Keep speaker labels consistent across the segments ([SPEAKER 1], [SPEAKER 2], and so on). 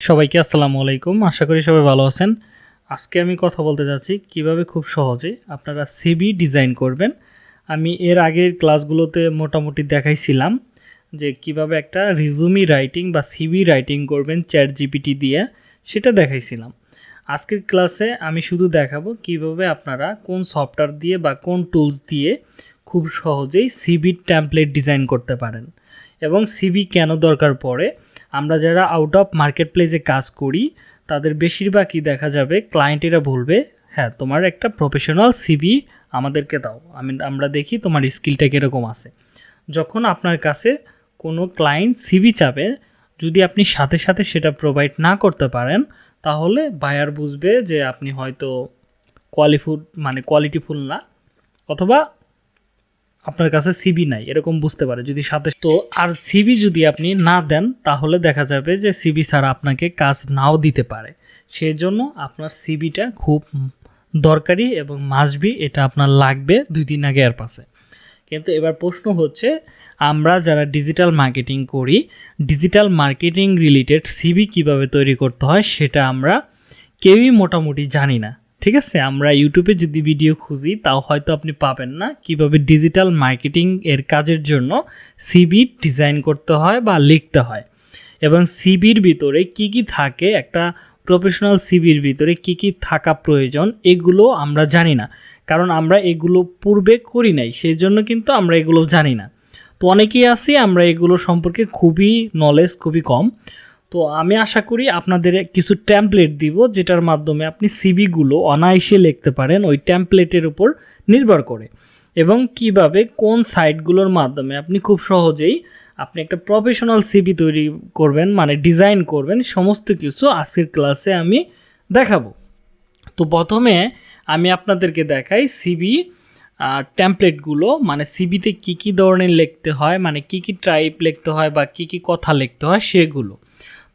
[SPEAKER 1] সবাইকে আসসালামু আলাইকুম। আশা করি সবাই ভালো আছেন। আজকে আমি কথা বলতে যাচ্ছি কীভাবে খুব সহজে আপনারা সিবি ডিজাইন করবেন। আমি এর আগের ক্লাসগুলোতে মোটামুটি দেখাইছিলাম যে কীভাবে একটা রিজুমি রাইটিং বা সিবি রাইটিং করবেন চ্যাট জিপিটি দিয়ে, সেটা দেখাইছিলাম। আজকের ক্লাসে আমি শুধু দেখাবো কীভাবে আপনারা কোন সফটওয়্যার দিয়ে বা কোন টুলস দিয়ে খুব সহজেই সিবির ট্যাম্পলেট ডিজাইন করতে পারেন এবং সিবি কেন দরকার পড়ে আমরা যারা আউট অফ মার্কেট প্লেসে কাজ করি, তাদের বেশিরভাগই দেখা যাবে ক্লায়েন্টেরা বলবে হ্যাঁ তোমার একটা প্রফেশনাল সিবি আমাদেরকে দাও। আমি, আমরা দেখি তোমার স্কিলটা কীরকম আছে। যখন আপনার কাছে কোনো ক্লায়েন্ট সিবি চাবে, যদি আপনি সাথে সাথে সেটা প্রোভাইড না করতে পারেন, তাহলে বায়ার বুঝবে যে আপনি হয়তো কোয়ালিফুড মানে কোয়ালিটিফুল না, অথবা আপনার কাছে সিবি নাই, এরকম বুঝতে পারে যদি সাথে তো আর সিবি যদি আপনি না দেন, তাহলে দেখা যাবে যে সিবি ছাড়া আপনাকে কাজ নাও দিতে পারে। সেই জন্য আপনার সিবিটা খুব দরকারি এবং মাসবি এটা আপনার লাগবে দুই দিন আগে আর পাশে। কিন্তু এবার প্রশ্ন হচ্ছে, আমরা যারা ডিজিটাল মার্কেটিং করি ডিজিটাল মার্কেটিং রিলেটেড সিবি কীভাবে তৈরি করতে হয়, সেটা আমরা কেউই মোটামুটি জানি না। ঠিক আছে, আমরা ইউটিউবে যদি ভিডিও খুঁজি, তাও হয়তো আপনি পাবেন না। কীভাবে ডিজিটাল মার্কেটিং এর কাজের জন্য সিবি ডিজাইন করতে হয় বা লিখতে হয়। এবং সিবির ভিতরে কি কি থাকে, একটা প্রফেশনাল সিবির ভিতরে কি কি থাকা প্রয়োজন, এগুলো আমরা জানি না। কারণ আমরা এগুলো পূর্বে করি নাই সেই জন্য কিন্তু আমরা এগুলো জানি না। তো অনেকেই আছি, আমরা এগুলো সম্পর্কে খুবই নলেজ খুবই কম। তো আমি আশা করি আপনাদের কিছু ট্যাম্পলেট দিব, যেটার মাধ্যমে আপনি সিবিগুলো অনায়াসে লিখতে পারেন, ওই ট্যাম্পলেটের উপর নির্ভর করে। এবং কীভাবে কোন সাইটগুলোর মাধ্যমে আপনি খুব সহজেই আপনি একটা প্রফেশনাল সিবি তৈরি করবেন মানে ডিজাইন করবেন, সমস্ত কিছু আজকের ক্লাসে আমি দেখাবো। তো প্রথমে আমি আপনাদেরকে দেখাই সিবি ট্যাম্পলেটগুলো মানে সিবিতে কী কী ধরনের লিখতে হয় মানে কী কী টাইপ লিখতে হয় বা কী কী কথা লিখতে হয় সেগুলো।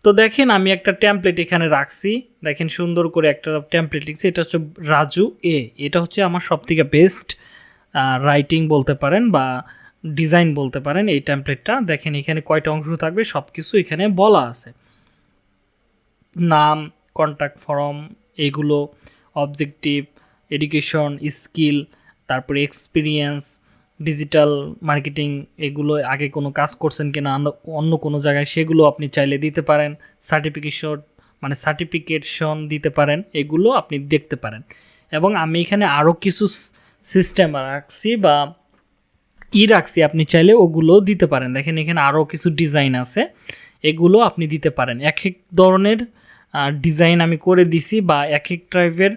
[SPEAKER 1] তো দেখেন আমি একটা ট্যাম্পলেট এখানে রাখছি। দেখেন সুন্দর করে একটা ট্যাম্পলেট লিখছি। এটা হচ্ছে রাজু এ এটা হচ্ছে আমার সবথেকে বেস্ট রাইটিং বলতে পারেন বা ডিজাইন বলতে পারেন এই ট্যাম্পলেটটা দেখেন এখানে কয়টা অংশ থাকবে সব কিছু এখানে বলা আছে। নাম কন্ট্যাক্ট ফর্ম এগুলো অবজেক্টিভ এডুকেশন স্কিল তারপরে এক্সপিরিয়েন্স ডিজিটাল মার্কেটিং এগুলো আগে কোনো কাজ করছেন কিনা, অন্য কোনো জায়গায়, সেগুলো আপনি চাইলে দিতে পারেন। সার্টিফিকেশন মানে সার্টিফিকেশন দিতে পারেন, এগুলো আপনি দেখতে পারেন। এবং আমি এখানে আরও কিছু সিস্টেম রাখছি বা ই রাখছি, আপনি চাইলে ওগুলো দিতে পারেন। দেখেন এখানে আরও কিছু ডিজাইন আছে, এগুলো আপনি দিতে পারেন। এক এক ধরনের ডিজাইন আমি করে দিছি বা এক এক টাইপের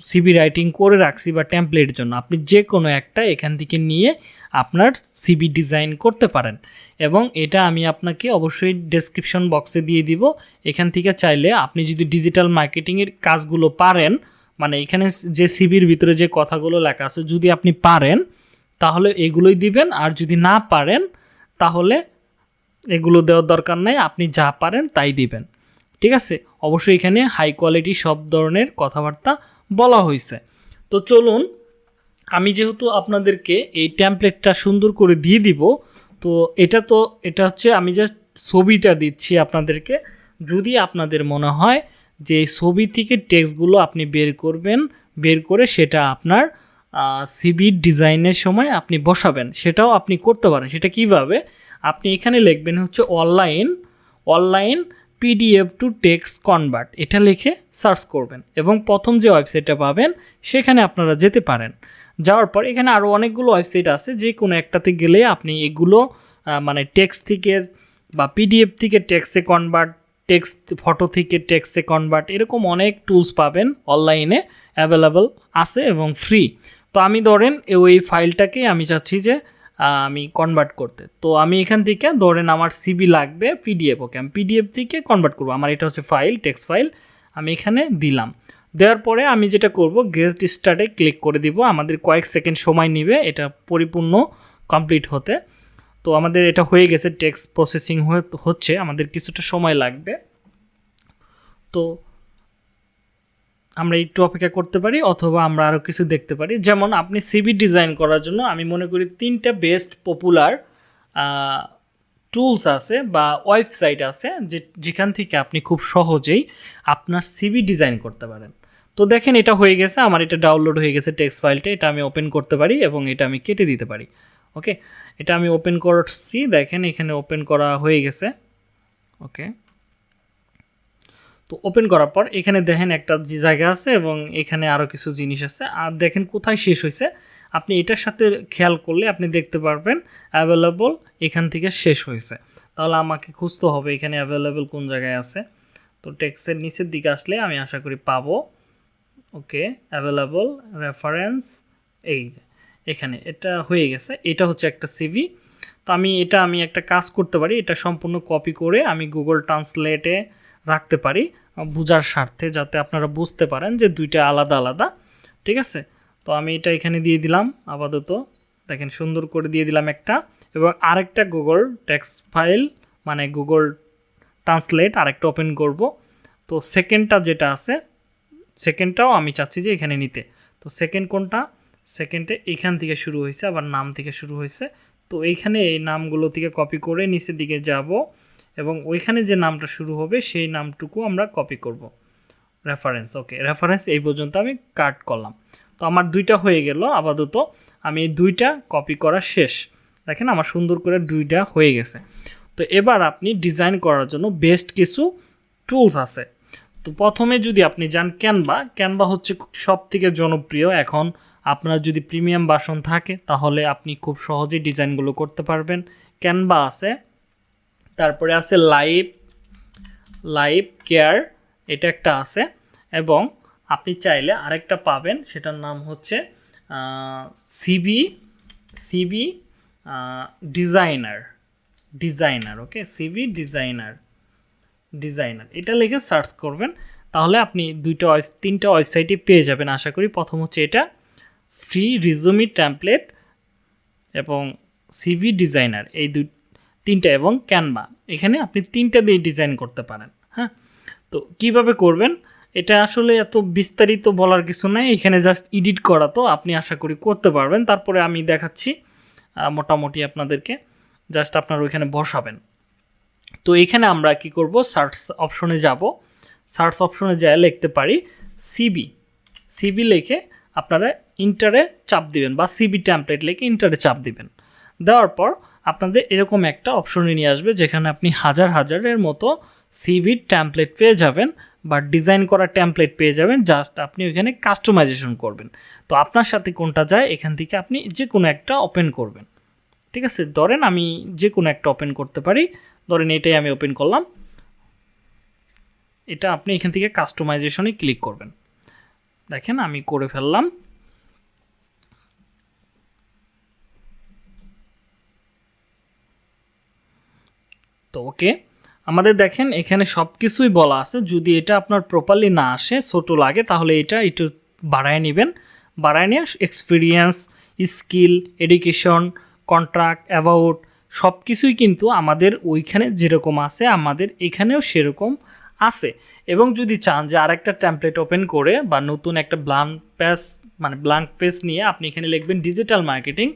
[SPEAKER 1] সিবি রাইটিং করে রাখছি বা টেমপ্লেটের জন্য। আপনি যে কোনো একটা এখান থেকে নিয়ে আপনার সিবি ডিজাইন করতে পারেন। এবং এটা আমি আপনাকে অবশ্যই ডেসক্রিপশন বক্সে দিয়ে দিব। এখান থেকে চাইলে আপনি যদি ডিজিটাল মার্কেটিংয়ের কাজগুলো পারেন মানে এখানে যে সিবির ভিতরে যে কথাগুলো লেখা আছে, যদি আপনি পারেন, তাহলে এগুলোই দিবেন। আর যদি না পারেন, তাহলে এগুলো দেওয়ার দরকার নেই। আপনি যা পারেন, তাই দিবেন। ঠিক আছে? অবশ্যই এখানে হাই কোয়ালিটি সব ধরনের কথাবার্তা বলা হয়েছে তো চলুন, আমি যেহেতু আপনাদেরকে এই ট্যাম্পলেটটা সুন্দর করে দিয়ে দিব, তো এটা তো, এটা হচ্ছে আমি জাস্ট ছবিটা দিচ্ছি আপনাদেরকে। যদি আপনাদের মনে হয় যে ছবি থেকে টেক্সটগুলো আপনি বের করবেন, বের করে সেটা আপনার সিবি ডিজাইনের সময় আপনি বসাবেন। সেটাও আপনি করতে পারেন। সেটা কীভাবে? আপনি এখানে লিখবেন হচ্ছে online online PDF to text convert এটা লিখে সার্চ করবেন এবং প্রথম যে ওয়েবসাইটটা পাবেন, সেখানে আপনারা যেতে পারেন। যাওয়ার পর এখানে আরও অনেকগুলো ওয়েবসাইট আছে, যে কোনো একটাতে গেলে আপনি এগুলো মানে টেক্সট থেকে বা পিডিএফ থেকে টেক্সে কনভার্ট টেক্সট ফটো থেকে টেক্সে কনভার্ট এরকম অনেক টুলস পাবেন অনলাইনে অ্যাভেলেবল আছে এবং ফ্রি তো আমি ধরেন ওই ফাইলটাকে আমি চাচ্ছি যে আমি কনভার্ট করতে। তো আমি এখান থেকে ধরেন আমার সিবি লাগবে পিডিএফ ওকে আমি পিডিএফ থেকে কনভার্ট করব। আমার এটা হচ্ছে ফাইল টেক্সট ফাইল আমি এখানে দিলাম। দেওয়ার পরে আমি যেটা করব গেস্ট স্টার্টে ক্লিক করে দিব। আমাদের কয়েক সেকেন্ড সময় নেবে, এটা পরিপূর্ণ কমপ্লিট হতে। তো আমাদের এটা হয়ে গেছে টেক্সট প্রসেসিং হচ্ছে। আমাদের কিছুটা সময় লাগবে। তো আমরা একটু অপেক্ষা করতে পারি অথবা আমরা আরও কিছু দেখতে পারি। যেমন আপনি সিবি ডিজাইন করার জন্য আমি মনে করি তিনটা বেস্ট পপুলার টুলস আছে বা ওয়েবসাইট আছে যে, যেখান থেকে আপনি খুব সহজেই আপনার সিভি ডিজাইন করতে পারেন। তো দেখেন এটা হয়ে গেছে, আমার এটা ডাউনলোড হয়ে গেছে টেক্সট ফাইলটা এটা আমি ওপেন করতে পারি এবং এটা আমি কেটে দিতে পারি। ওকে এটা আমি ওপেন করছি, দেখেন এখানে ওপেন করা হয়ে গেছে। ওকে তো ওপেন করার পর এখানে দেখেন একটা যে জায়গা আছে এবং এখানে আরও কিছু জিনিস আছে। আর দেখেন কোথায় শেষ হয়েছে। আপনি এটার সাথে খেয়াল করলে আপনি দেখতে পারবেন অ্যাভেলেবল এখান থেকে শেষ হয়েছে। তাহলে আমাকে খুঁজতে হবে এখানে অ্যাভেলেবল কোন জায়গায় আছে। তো টেক্সের নিচের দিকে আসলে আমি আশা করি পাবো। ওকে অ্যাভেলেবল রেফারেন্স এই এখানে এটা হয়ে গেছে। এটা হচ্ছে একটা সিভি তো আমি এটা আমি একটা কাজ করতে পারি। এটা সম্পূর্ণ কপি করে আমি গুগল ট্রান্সলেটে রাখতে পারি, বোঝার স্বার্থে, যাতে আপনারা বুঝতে পারেন যে দুইটা আলাদা আলাদা, ঠিক আছে? তো আমি এটা এখানে দিয়ে দিলাম, আপাতত। দেখেন, সুন্দর করে দিয়ে দিলাম একটা। এবং আরেকটা গুগল টেক্সট ফাইল মানে গুগল ট্রান্সলেট আরেকটা ওপেন করব। তো সেকেন্ডটা যেটা আছে সেকেন্ডটাও আমি চাচ্ছি যে এখানে নিতে। তো সেকেন্ড কোনটা? সেকেন্ডে এখান থেকে শুরু হয়েছে, আবার নাম থেকে শুরু হয়েছে। তো এইখানে এই নামগুলো থেকে কপি করে নিচের দিকে যাব। এবং ওইখানে যে নামটা শুরু হবে, সেই নামটুকু আমরা কপি করব। রেফারেন্স ওকে রেফারেন্স এই পর্যন্ত আমি কাট করলাম। তো আমার দুইটা হয়ে গেল, আপাতত আমি দুইটা কপি করা শেষ। দেখেন আমার সুন্দর করে দুইটা হয়ে গেছে। তো এবার আপনি ডিজাইন করার জন্য বেস্ট কিছু টুলস আছে। তো প্রথমে যদি আপনি যান ক্যানভা ক্যানভা হচ্ছে সব থেকে জনপ্রিয়। এখন আপনার যদি প্রিমিয়াম বাসন থাকে, তাহলে আপনি খুব সহজেই ডিজাইনগুলো করতে পারবেন। ক্যানভা আছে তারপরে আছে লাইভ লাইভ কেয়ার, এটা একটা আছে। এবং আপনি চাইলে আরেকটা পাবেন, সেটার নাম হচ্ছে CV CV designer designer, okay? CV designer designer. এটা লিখে সার্চ করবেন, তাহলে আপনি দুইটা তিনটা ওয়েবসাইটে পেয়ে যাবেন। আশা করি প্রথম হচ্ছে এটা, ফ্রি রিজুমি ট্যাম্পলেট এবং সিভি ডিজাইনার। এই দুই তিনটা এবং ক্যানভা এখানে আপনি তিনটা দিয়ে ডিজাইন করতে পারেন হ্যাঁ? তো কীভাবে করবেন? এটা আসলে এত বিস্তারিত বলার কিছু নাই, এখানে জাস্ট এডিট করা তো আপনি আশা করি করতে পারবেন। তারপরে আমি দেখাচ্ছি মোটামুটি আপনাদেরকে জাস্ট আপনার ওইখানে বসাবেন। তো এখানে আমরা কি করব? সার্চ অপশনে যাব। সার্চ অপশনে যায় লিখতে পারি সিবি সিবি লিখে আপনারা ইন্টারে চাপ দিবেন বা সিবি ট্যাম্পলেট লিখে ইন্টারে চাপ দিবেন। দেওয়ার পর আপনাদের এরকম একটা অপশনে নিয়ে আসবে, যেখানে আপনি হাজার হাজারের মতো সিভি ট্যাম্পলেট পেয়ে যাবেন বা ডিজাইন করা ট্যাম্পলেট পেয়ে যাবেন জাস্ট আপনি ওইখানে কাস্টমাইজেশন করবেন। তো আপনার সাথে কোনটা যায়, এখান থেকে আপনি যে কোনো একটা ওপেন করবেন। ঠিক আছে? ধরেন আমি যে কোনো একটা ওপেন করতে পারি। ধরেন এটাই আমি ওপেন করলাম। এটা আপনি এখান থেকে কাস্টমাইজেশনে ক্লিক করবেন। দেখেন আমি করে ফেললাম। তো ওকে আমাদের দেখেন, এখানে সব কিছুই বলা আছে। যদি এটা আপনার প্রপারলি না আসে, ছোটো লাগে, তাহলে এটা একটু বাড়ায় নেবেন। বাড়ায় নিয়ে experience skill education contract about সব কিছুই কিন্তু আমাদের ওইখানে যেরকম আছে, আমাদের এখানেও সেরকম আছে। এবং যদি চান যে আরেকটা ট্যাম্পলেট ওপেন করে বা নতুন একটা ব্লাঙ্ক পেজ মানে ব্লাঙ্ক পেজ নিয়ে আপনি এখানে লিখবেন ডিজিটাল মার্কেটিং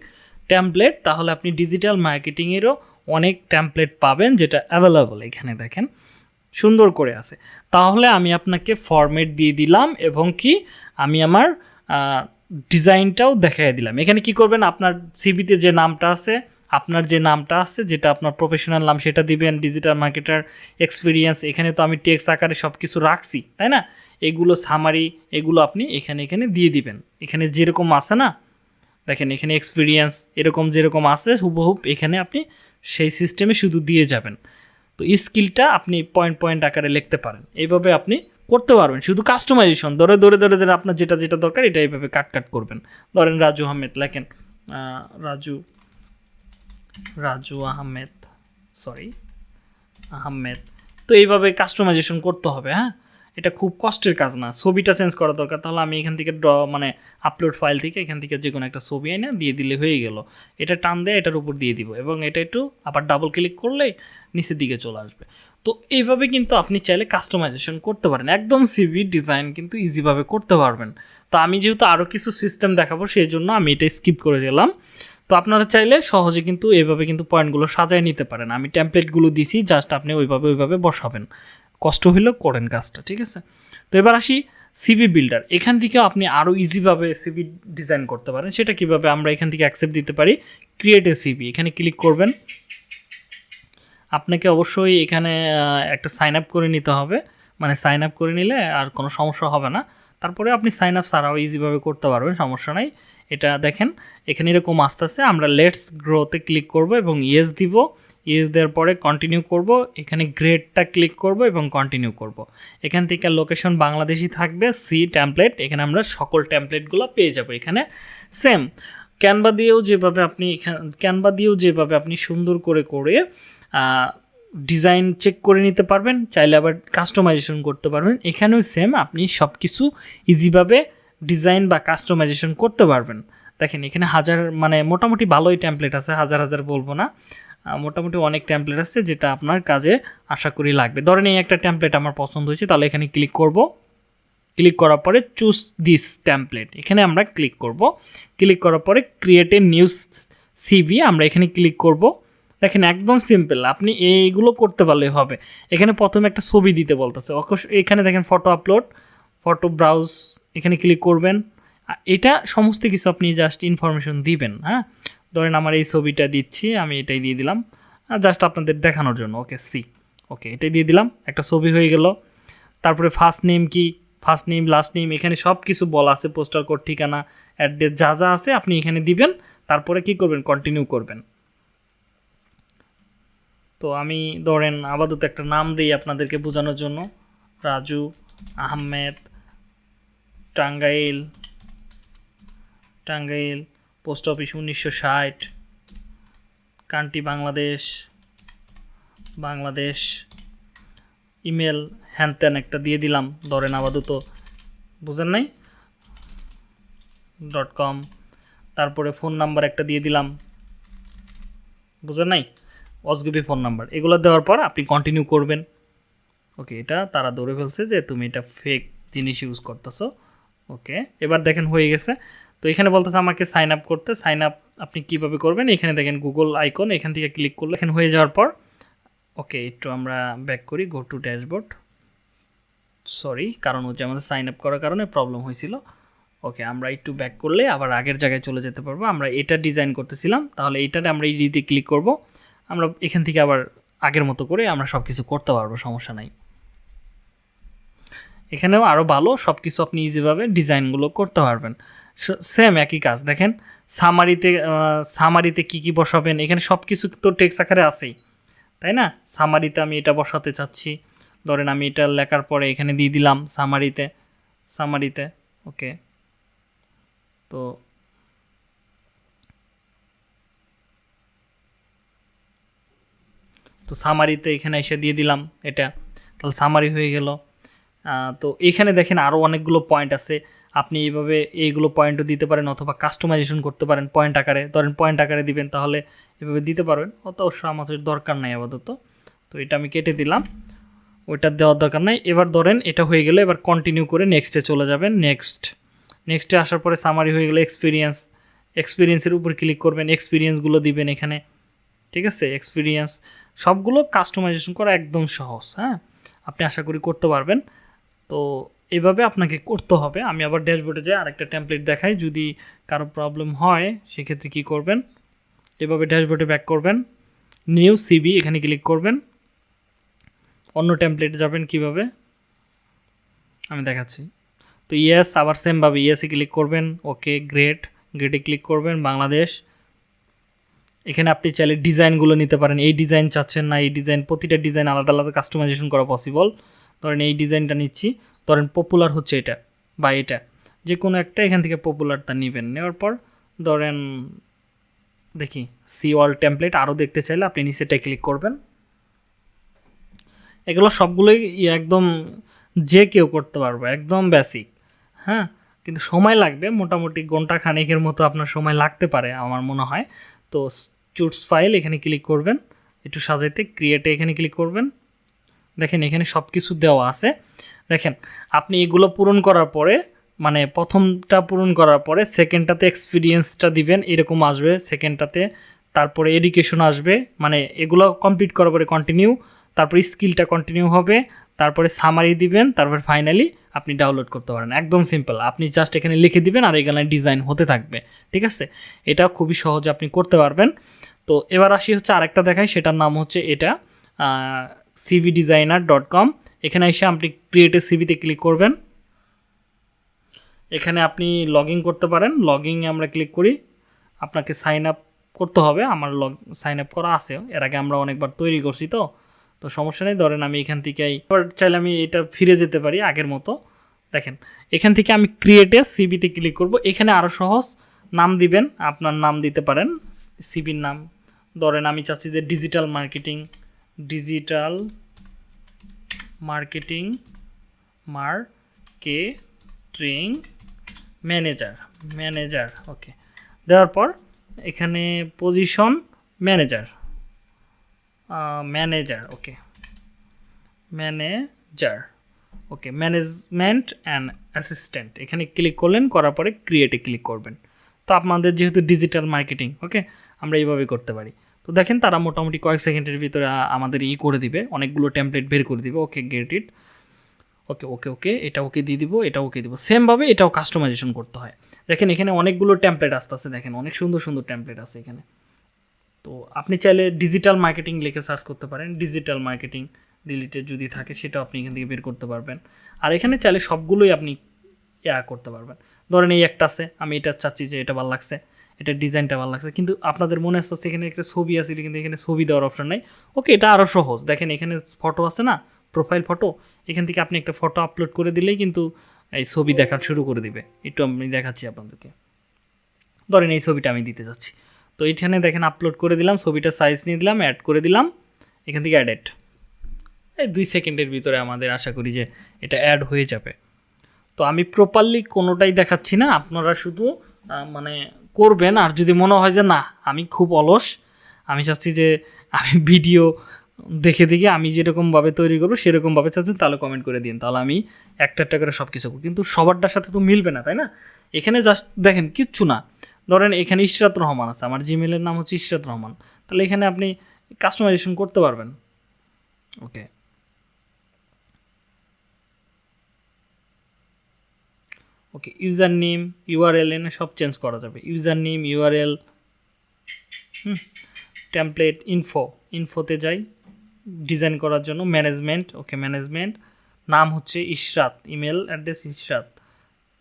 [SPEAKER 1] ট্যাম্পলেট তাহলে আপনি ডিজিটাল মার্কেটিংয়েরও অনেক ট্যাম্পলেট পাবেন যেটা অ্যাভেলেবল এখানে দেখেন। সুন্দর করে আছে। তাহলে আমি আপনাকে ফরম্যাট দিয়ে দিলাম এবং কি আমি আমার ডিজাইনটাও দেখাই দিলাম। এখানে কি করবেন? আপনার সিবিতে যে নামটা আছে, আপনার যে নামটা আছে, যেটা আপনার প্রফেশনাল নাম, সেটা দিবেন ডিজিটাল মার্কেটার এক্সপিরিয়েন্স এখানে তো আমি টেক্স আকারে সব কিছু রাখছি, তাই না? এগুলো সামারি এগুলো আপনি এখানে এখানে দিয়ে দিবেন। এখানে যেরকম আছে না? দেখেন, এখানে এক্সপিরিয়েন্স এরকম যেরকম আছে হুবহুব এখানে আপনি সেই সিস্টেমে শুধু দিয়ে যাবেন। তো স্কিলটা আপনি পয়েন্ট পয়েন্ট আকারে লিখতে পারেন। এইভাবে আপনি করতে পারবেন। শুধু কাস্টমাইজেশন ধরে ধরে ধরে ধরে আপনার যেটা যেটা দরকার, এটা এইভাবে কাট কাট করবেন। ধরেন রাজু আহমেদ লেখেন রাজু রাজু আহমেদ সরি আহমেদ। তো এইভাবে কাস্টমাইজেশন করতে হবে হ্যাঁ? এটা খুব কষ্টের কাজ না। ছবিটা চেঞ্জ করা দরকার। তাহলে আমি এখান থেকে ড্র মানে আপলোড ফাইল থেকে এখান থেকে যে কোনো একটা ছবি এনে দিয়ে দিলে হয়ে গেল। এটা টান দিয়ে, এটার উপর দিয়ে দিব এবং এটা একটু আবার ডাবল ক্লিক করলে নিচের দিকে চলে আসবে। তো এইভাবে কিন্তু আপনি চাইলে কাস্টমাইজেশন করতে পারেন। একদম সিভি ডিজাইন কিন্তু ইজিভাবে করতে পারবেন। তো আমি যেহেতু আরও কিছু সিস্টেম দেখাবো, সেই জন্য আমি এটা স্কিপ করে গেলাম। তো আপনারা চাইলে সহজে কিন্তু এভাবে কিন্তু পয়েন্টগুলো সাজায় নিতে পারেন। আমি টেমপ্লেটগুলো দিছি জাস্ট আপনি ওইভাবে ওইভাবে বসাবেন। কষ্ট হইলেও করেন কাজটা, ঠিক আছে? তো এবার আসি সিবি বিল্ডার এখান থেকে আপনি আরও ইজিভাবে সিবি ডিজাইন করতে পারেন, সেটা কীভাবে আমরা এখান থেকে অ্যাকসেপ্ট দিতে পারি? ক্রিয়েট এ সিবি এখানে ক্লিক করবেন। আপনাকে অবশ্যই এখানে একটা সাইন আপ করে নিতে হবে। মানে সাইন আপ করে নিলে আর কোনো সমস্যা হবে না। তারপরে আপনি সাইন আপ ছাড়াও ইজিভাবে করতে পারবেন, সমস্যা নাই। এটা দেখেন, এখানে এরকম আস্তে আস্তে আমরা লেটস গ্রোতে ক্লিক করব এবং ইয়েস দিব। ইয়েস দেওয়ার পরে কন্টিনিউ করব, এখানে গ্রেডটা ক্লিক করব এবং কন্টিনিউ করব। এখান থেকে লোকেশন বাংলাদেশি থাকবে সি ট্যাম্পলেট এখানে আমরা সকল ট্যাম্পলেটগুলো পেয়ে যাব এখানে। সেম ক্যানভা দিয়েও যেভাবে আপনি এখানে ক্যানভা দিয়েও যেভাবে আপনি সুন্দর করে করে ডিজাইন চেক করে নিতে পারবেন, চাইলে আবার কাস্টমাইজেশন করতে পারবেন। এখানেও সেম আপনি সব কিছু ইজিভাবে ডিজাইন বা কাস্টমাইজেশন করতে পারবেন। দেখেন এখানে হাজার মানে মোটামুটি ভালোই ট্যাম্পলেট আছে, হাজার হাজার বলব না। মোটামুটি অনেক ট্যাম্পলেট আছে যেটা আপনার কাজে আশা করি লাগবে। ধরেন এই একটা ট্যাম্পলেট আমার পছন্দ হয়েছে, তাহলে এখানে ক্লিক করব। ক্লিক করার পরে চুজ দিস ট্যাম্পলেট এখানে আমরা ক্লিক করব। ক্লিক করার পরে ক্রিয়েট এ নিউজ সিভি আমরা এখানে ক্লিক করব। দেখেন একদম সিম্পল আপনি এইগুলো করতে পারলেই হবে। এখানে প্রথমে একটা ছবি দিতে বলতেছে এখানে দেখেন ফটো আপলোড ফটো ব্রাউজ এখানে ক্লিক করবেন। এটা সমস্ত কিছু আপনি জাস্ট ইনফরমেশন দিবেন হ্যাঁ? ধরেন আমার এই ছবিটা দিচ্ছি, আমি এটাই দিয়ে দিলাম। জাস্ট আপনাদের দেখানোর জন্য ওকে সি ওকে এটাই দিয়ে দিলাম, একটা ছবি হয়ে গেল। তারপরে ফার্স্ট নেম কি? ফার্স্ট নেম লাস্ট নেম এখানে সব কিছু বলা আছে পোস্টার কোড ঠিকানা অ্যাড্রেস যা যা আছে আপনি এখানে দিবেন, তারপরে কি করবেন? কন্টিনিউ করবেন। তো আমি ধরেন আপাতত একটা নাম দিই আপনাদেরকে বোঝানোর জন্য। রাজু, আহমেদ, টাঙ্গাইল টাঙ্গাইল পোস্ট অফিস উনিশশো ষাট, কান্ট্রি বাংলাদেশ বাংলাদেশ, ইমেল হ্যান ত্যান একটা দিয়ে দিলাম, ধরেন আপাতত, বুঝেন নাই? ডট কম, তারপরে ফোন নাম্বার একটা দিয়ে দিলাম, বুঝেন নাই? অসগুবি ফোন নাম্বার, এগুলো দেওয়ার পর আপনি কন্টিনিউ করবেন। ওকে, এটা তারা ধরে ফেলছে যে তুমি এটা ফেক জিনিস ইউজ করতেছো। ওকে, এবার দেখেন হয়ে গেছে। তো এখানে বলতেছে আমাকে সাইন আপ করতে। সাইন আপ আপনি কীভাবে করবেন? এখানে দেখেন গুগল আইকন এখান থেকে ক্লিক করলে এখানে হয়ে যাওয়ার পর ওকে একটু আমরা ব্যাক করি গো টু ড্যাশবোর্ড সরি কারণ হচ্ছে আমাদের সাইন আপ করার কারণে প্রবলেম হয়েছিল। ওকে আমরা একটু ব্যাক করলে আবার আগের জায়গায় চলে যেতে পারব। আমরা এটা ডিজাইন করতেছিলাম, তাহলে এইটাতে আমরা এই দিতে ক্লিক করব। আমরা এখান থেকে আবার আগের মতো করে আমরা সব কিছু করতে পারব, সমস্যা নাই। এখানেও আরও ভালো সব কিছু আপনি ইজিভাবে ডিজাইনগুলো করতে পারবেন। সেম একই কাজ। দেখেন সামারিতে সামারিতে কি কি বসাবেন, এখানে সব কিছু তো টেক্স আকারে আছেই, তাই না? সামারিতে আমি এটা বসাতে চাচ্ছি। ধরেন, আমি এটা লেখার পরে এখানে দিয়ে দিলাম সামারিতে সামারিতে ওকে। তো তো সামারিতে এখানে এসে দিয়ে দিলাম এটা। তাহলে সামারি হয়ে গেল। তো এখানে দেখেন আরও অনেকগুলো পয়েন্ট আছে। আপনি এইভাবে এইগুলো পয়েন্টও দিতে পারেন অথবা কাস্টমাইজেশন করতে পারেন পয়েন্ট আকারে। ধরেন পয়েন্ট আকারে দিবেন, তাহলে এভাবে দিতে পারবেন। অত অবশ্য আমাদের দরকার নাই আপাতত। তো এটা আমি কেটে দিলাম। ওইটা দেওয়ার দরকার নাই। এবার ধরেন এটা হয়ে গেলে এবার কন্টিনিউ করে নেক্সটে চলে যাবেন। নেক্সট নেক্সটে আসার পরে সামারি হয়ে গেলে এক্সপিরিয়েন্স এক্সপিরিয়েন্সের উপর ক্লিক করবেন। এক্সপিরিয়েন্সগুলো দিবেন এখানে। ঠিক আছে? এক্সপিরিয়েন্স সবগুলো কাস্টমাইজেশন করা একদম সহজ হ্যাঁ? আপনি আশা করি করতে পারবেন। তো এভাবে আপনাকে করতে হবে। আমি আবার ড্যাশবোর্ডে যাই আরেকটা টেমপ্লেট দেখাই। যদি কারও প্রবলেম হয়, সেক্ষেত্রে কী করবেন? এভাবে ড্যাশবোর্ডে ব্যাক করবেন। নিউ সিবি এখানে ক্লিক করবেন। অন্য টেমপ্লেটে যাবেন কীভাবে? আমি দেখাচ্ছি। তো ইয়েস আবার সেমভাবে ইয়েসে ক্লিক করবেন। ওকে গ্রেট গ্রেটে ক্লিক করবেন। বাংলাদেশ। এখানে আপনি চাইলে ডিজাইনগুলো নিতে পারেন। এই ডিজাইন চাচ্ছেন না, এই ডিজাইন প্রতিটা ডিজাইন আলাদা আলাদা কাস্টমাইজেশন করা পসিবল ধরেন এই ডিজাইনটা নিচ্ছি। ধরেন পপুলার হচ্ছে এটা বা এটা। যে কোনো একটা এখান থেকে পপুলারটা নেবেন। নেওয়ার পর ধরেন, দেখি সি অল টেমপ্লেট আরও দেখতে চাইলে আপনি নিচেটায় ক্লিক করবেন। এগুলো সবগুলোই একদম যে কেউ করতে পারবে, একদম বেসিক হ্যাঁ? কিন্তু সময় লাগবে, মোটামুটি ঘণ্টা খানেকের মতো আপনার সময় লাগতে পারে আমার মনে হয়। তো চুটস ফাইল এখানে ক্লিক করবেন, একটু সাজাইতে ক্রিয়েটে এখানে ক্লিক করবেন। দেখেন এখানে সব কিছু দেওয়া আছে। দেখেন, আপনি এগুলো পূরণ করার পরে মানে প্রথমটা পূরণ করার পরে সেকেন্ডটাতে এক্সপিরিয়েন্সটা দিবেন, এরকম আসবে সেকেন্ডটাতে তারপরে এডুকেশন আসবে মানে এগুলো কমপ্লিট করার পরে কন্টিনিউ তারপরে স্কিলটা কন্টিনিউ হবে, তারপরে সামারি দিবেন, তারপরে ফাইনালি আপনি ডাউনলোড করতে পারেন। একদম সিম্পল আপনি জাস্ট এখানে লিখে দিবেন আর এখানে ডিজাইন হতে থাকবে, ঠিক আছে? এটা খুবই সহজে আপনি করতে পারবেন। তো এবার আসি হচ্ছে আরেকটা দেখাই, সেটার নাম হচ্ছে এটা সিভি ডিজাইনার ডট কম এখানে এসে আপনি ক্রিয়েটিভ সিভিতে ক্লিক করবেন। এখানে আপনি লগ করতে পারেন। লগ আমরা ক্লিক করি। আপনাকে সাইন আপ করতে হবে। আমার লগ সাইন আপ করা আছে। এর আগে আমরা অনেকবার তৈরি করছি তো। তো সমস্যা নেই, ধরেন আমি এখান থেকে এবার চাইলে আমি এটা ফিরে যেতে পারি আগের মতো। দেখেন, এখান থেকে আমি ক্রিয়েটে সিবিতে ক্লিক করব। এখানে আরও সহজ, নাম দিবেন, আপনার নাম দিতে পারেন। সিবির নাম। ধরেন আমি চাচ্ছি যে digital marketing digital marketing marketing manager manager, okay. দেওয়ার পর এখানে position manager manager, okay. Manager, okay. Management and assistant. এখানে ক্লিক করলেন, করার পরে ক্রিয়েটে ক্লিক করবেন। তো আপনাদের যেহেতু ডিজিটাল মার্কেটিং, ওকে, আমরা এইভাবে করতে পারি। তো দেখেন তারা মোটামুটি কয়েক সেকেন্ডের ভিতরে আমাদের ই করে দিবে, অনেকগুলো টেমপ্লেট বের করে দিবে ওকে গেট ইট ওকে ওকে ওকে এটা ওকে দিয়ে দিব এটা ওকে দিব। সেমভাবে এটাও কাস্টমাইজেশন করতে হয়। দেখেন এখানে অনেকগুলো টেমপ্লেট আসতেছে, দেখেন অনেক সুন্দর সুন্দর টেমপ্লেট আছে এখানে। তো আপনি চাইলে ডিজিটাল মার্কেটিং লিখে সার্চ করতে পারেন। ডিজিটাল মার্কেটিং রিলেটেড যদি থাকে, সেটাও আপনি এখান থেকে বের করতে পারবেন। আর এখানে চাইলে সবগুলোই আপনি, ইয়া করতে পারবেন। ধরেন এই একটা আছে, আমি এটা চাচ্ছি যে এটা ভালো লাগছে। এটা ডিজাইনটা ভালো লাগছে। কিন্তু আপনাদের মনে আসছে এখানে একটা ছবি আছে, কিন্তু এখানে ছবি দেওয়ার অপশন নাই। ওকে এটা আরও সহজ। দেখেন এখানে ফটো আছে না? প্রোফাইল ফটো এখান থেকে আপনি একটা ফটো আপলোড করে দিলেই কিন্তু এই ছবি দেখা শুরু করে দিবে। একটু আমি দেখাচ্ছি আপনাদেরকে। ধরেন এই ছবিটা আমি দিতে যাচ্ছি। তো এইখানে দেখেন আপলোড করে দিলাম ছবিটা সাইজ নিয়ে দিলাম অ্যাড করে দিলাম। এখান থেকে অ্যাডেড এই দুই সেকেন্ডের ভিতরে আমাদের আশা করি যে এটা অ্যাড হয়ে যাবে। তো আমি প্রপারলি কোনোটাই দেখাচ্ছি না। আপনারা শুধু মানে করবেন, আর যদি মনে হয় যে না, আমি খুব অলস, আমি চাচ্ছি যে আমি ভিডিও দেখে দেখে আমি যেরকমভাবে তৈরি করব, সেরকমভাবে চাচ্ছেন, তাহলে কমেন্ট করে দিন। তাহলে আমি একটা একটা করে সব কিছু কিন্তু সবারটার সাথে তো মিলবে না, তাই না? এখানে জাস্ট দেখেন, কিচ্ছু না। ধরেন, এখানে ইশরাত রহমান আছে, আমার জিমেলের নাম হচ্ছে ইশরাত রহমান। তাহলে এখানে আপনি কাস্টমাইজেশন করতে পারবেন। Okay okay user name URL এনে সব চেঞ্জ করা যাবে। User name URL hmm template info ইনফোতে যাই ডিজাইন করার জন্য ম্যানেজমেন্ট ওকে ম্যানেজমেন্ট নাম হচ্ছে ইশরাত ইমেল অ্যাড্রেস ইশরাত।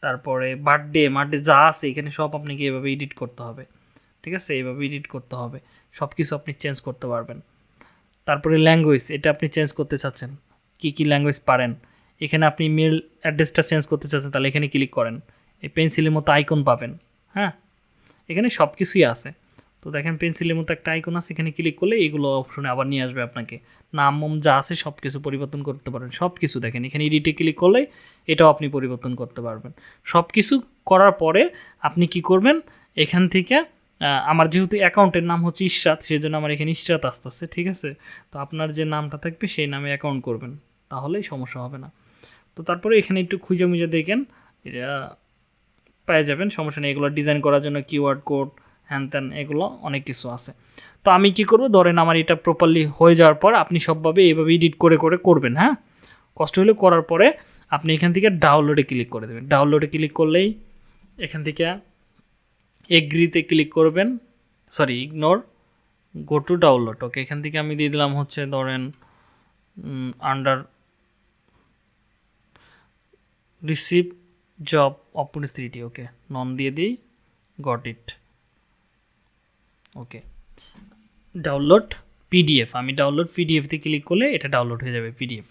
[SPEAKER 1] তারপরে বার্থডে বার্থডে যা আছে, এখানে সব আপনাকে এভাবে এডিট করতে হবে। ঠিক আছে? এইভাবে এডিট করতে হবে। সব কিছু আপনি চেঞ্জ করতে পারবেন। তারপরে ল্যাঙ্গুয়েজ এটা আপনি চেঞ্জ করতে চাচ্ছেন। কি কি ল্যাঙ্গুয়েজ পারেন? এখানে আপনি মেল অ্যাড্রেসটা চেঞ্জ করতে চাচ্ছেন, তাহলে এখানে ক্লিক করেন। এই পেন্সিলের মতো আইকন পাবেন হ্যাঁ? এখানে সব কিছুই আছে। তো দেখেন পেন্সিলের মতো একটা আইকন আছে, এখানে ক্লিক করলে এইগুলো অপশনে আবার নিয়ে আসবে আপনাকে। নাম, মম যা আছে সব কিছু পরিবর্তন করতে পারেন সব কিছু দেখেন, এখানে এডিটে ক্লিক করলে এটাও আপনি পরিবর্তন করতে পারবেন। সব কিছু করার পরে আপনি কি করবেন? এখান থেকে আমার যেহেতু অ্যাকাউন্টের নাম হচ্ছে ইশরাত সেই জন্য আমার এখানে ইশরাত আসতেছে, ঠিক আছে? তো আপনার যে নামটা থাকবে, সেই নামে অ্যাকাউন্ট করবেন, তাহলেই সমস্যা হবে না। তো তারপরে এখানে একটু খুঁজে মুজে দেখেন। এটা পেয়ে যাবেন, সমস্যা নেই। এগুলো ডিজাইন করার জন্য কিওয়ার্ড কোড হ্যান ত্যান এগুলো অনেক কিছু আছে। তো আমি কি করব? ধরেন আমার এটা প্রপারলি হয়ে যাওয়ার পর আপনি সবভাবে এইভাবে এডিট করে করে করবেন হ্যাঁ? কষ্ট হলে করার পরে আপনি এখান থেকে ডাউনলোডে ক্লিক করে দেবেন। ডাউনলোডে ক্লিক করলেই এখান থেকে এগ্রিতে ক্লিক করবেন। Sorry ignore go to download okay এখান থেকে আমি দিয়ে দিলাম হচ্ছে ধরেন under receive job opportunity okay none দিয়ে দিই got it okay download PDF আমি ডাউনলোড পিডিএফতে ক্লিক করলে এটা ডাউনলোড হয়ে যাবে পিডিএফ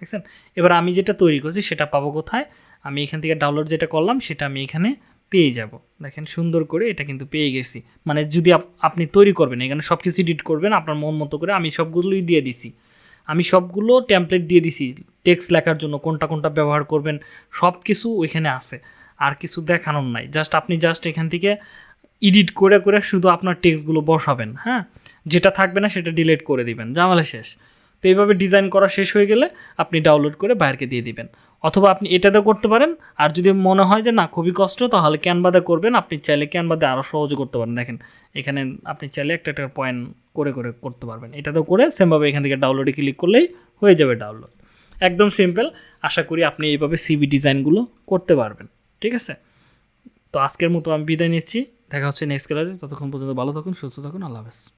[SPEAKER 1] দেখছেন এবার আমি যেটা তৈরি করছি সেটা পাবো কোথায়? আমি এখান থেকে ডাউনলোড যেটা করলাম, সেটা আমি এখানে পেয়ে যাব। দেখেন সুন্দর করে এটা কিন্তু পেয়ে গেছি। মানে যদি আপ- আপনি তৈরি করবেন, এখানে সব কিছু এডিট করবেন, আপনার মন মতো করে আমি সবগুলোই দিয়ে দিছি। আমি সবগুলো ট্যাম্পলেট দিয়ে দিছি টেক্সট লেখার জন্য কোনটা কোনটা ব্যবহার করবেন সব কিছু ওইখানে আছে, আর কিছু দেখানোর নাই। জাস্ট আপনি জাস্ট এখান থেকে ইডিট করে করে শুধু আপনার টেক্সটগুলো বসাবেন হ্যাঁ? যেটা থাকবে না সেটা ডিলিট করে দিবেন জামালে শেষ। তো এইভাবে ডিজাইন করা শেষ হয়ে গেলে আপনি ডাউনলোড করে বাইরকে দিয়ে দিবেন। অথবা আপনি এটাতে করতে পারেন। আর যদি মনে হয় যে না, খুবই কষ্ট, তাহলে ক্যানভাতে করবেন। আপনি চাইলে ক্যানভাতে আরও সহজে করতে পারেন। দেখেন, এখানে আপনি চাইলে একটা একটা পয়েন্ট করে করে করতে পারবেন। এটাতেও করে সেমভাবে এখান থেকে ডাউনলোডে ক্লিক করলেই হয়ে যাবে ডাউনলোড একদম সিম্পল আশা করি আপনি এইভাবে সিবি ডিজাইনগুলো করতে পারবেন। ঠিক আছে? তো আজকের মতো আমি বিদায় নিচ্ছি। দেখা হচ্ছে নেক্সট ক্লাসে ততক্ষণ পর্যন্ত ভালো থাকুন, সুস্থ থাকুন। আল্লাহ হাফেজ।